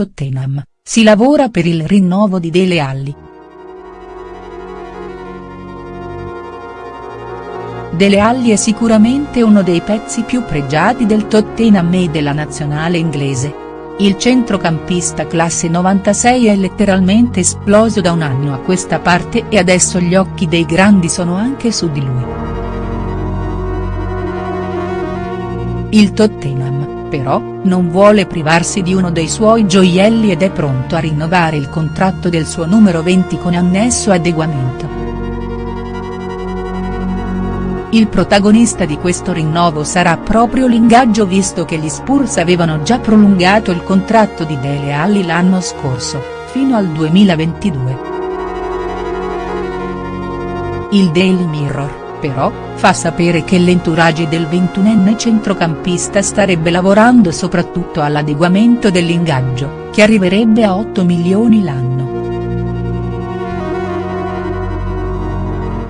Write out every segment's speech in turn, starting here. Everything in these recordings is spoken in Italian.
Tottenham, si lavora per il rinnovo di Dele Alli. Dele Alli è sicuramente uno dei pezzi più pregiati del Tottenham e della nazionale inglese. Il centrocampista classe 96 è letteralmente esploso da un anno a questa parte e adesso gli occhi dei grandi sono anche su di lui. Il Tottenham, però, non vuole privarsi di uno dei suoi gioielli ed è pronto a rinnovare il contratto del suo numero 20 con annesso adeguamento. Il protagonista di questo rinnovo sarà proprio l'ingaggio visto che gli Spurs avevano già prolungato il contratto di Dele Alli l'anno scorso, fino al 2022. Il Daily Mirror però, fa sapere che l'entourage del ventunenne centrocampista starebbe lavorando soprattutto all'adeguamento dell'ingaggio, che arriverebbe a 8 milioni l'anno.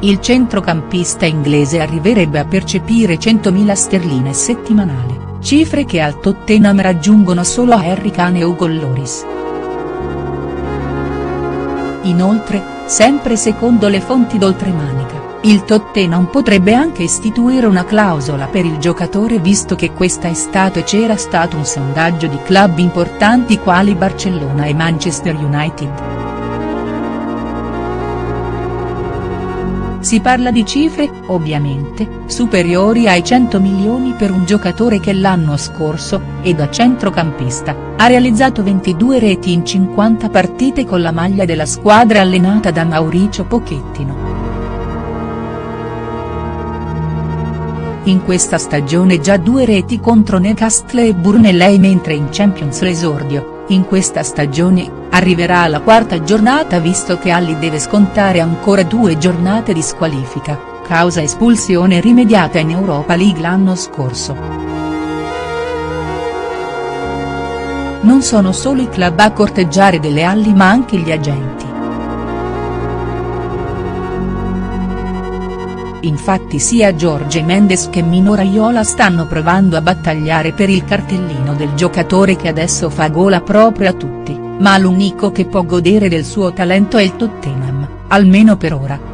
Il centrocampista inglese arriverebbe a percepire 100.000 sterline settimanali, cifre che al Tottenham raggiungono solo Harry Kane e Ugo Lloris. Inoltre, sempre secondo le fonti d'oltremanica, il Tottenham potrebbe anche istituire una clausola per il giocatore visto che questa estate c'era stato un sondaggio di club importanti quali Barcellona e Manchester United. Si parla di cifre, ovviamente, superiori ai 100 milioni per un giocatore che l'anno scorso, e da centrocampista, ha realizzato 22 reti in 50 partite con la maglia della squadra allenata da Mauricio Pochettino. In questa stagione già due reti contro Newcastle e Burnley mentre in Champions l'esordio, in questa stagione, arriverà alla quarta giornata visto che Alli deve scontare ancora due giornate di squalifica, causa espulsione rimediata in Europa League l'anno scorso. Non sono solo i club a corteggiare delle Alli ma anche gli agenti. Infatti sia Jorge Mendes che Mino Raiola stanno provando a battagliare per il cartellino del giocatore che adesso fa gola proprio a tutti, ma l'unico che può godere del suo talento è il Tottenham, almeno per ora.